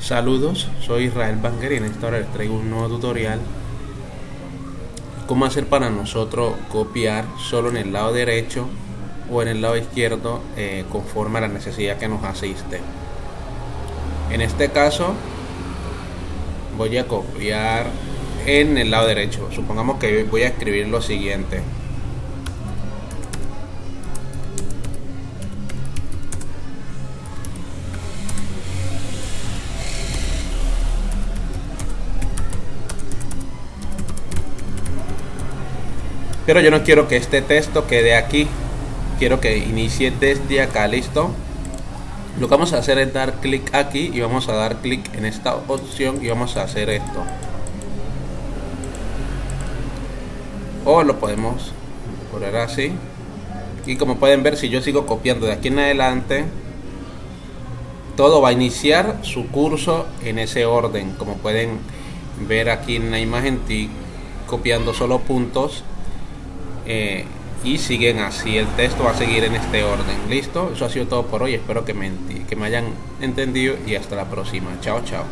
Saludos, soy Israel Banger y en esta hora les traigo un nuevo tutorial. Cómo hacer para nosotros copiar solo en el lado derecho o en el lado izquierdo eh, conforme a la necesidad que nos asiste en este caso voy a copiar en el lado derecho. Supongamos que voy a escribir lo siguiente pero yo no quiero que este texto quede aquí. Quiero que inicie desde acá listo lo que vamos a hacer es dar clic aquí y vamos a dar clic en esta opción y vamos a hacer esto. O lo podemos poner así. Y como pueden ver si yo sigo copiando de aquí en adelante todo va a iniciar su curso en ese orden. Como pueden ver aquí en la imagen copiando solo puntos eh, y siguen así. El texto va a seguir en este orden. ¿Listo? Eso ha sido todo por hoy. Espero que me, que me hayan entendido y hasta la próxima. Chao, chao.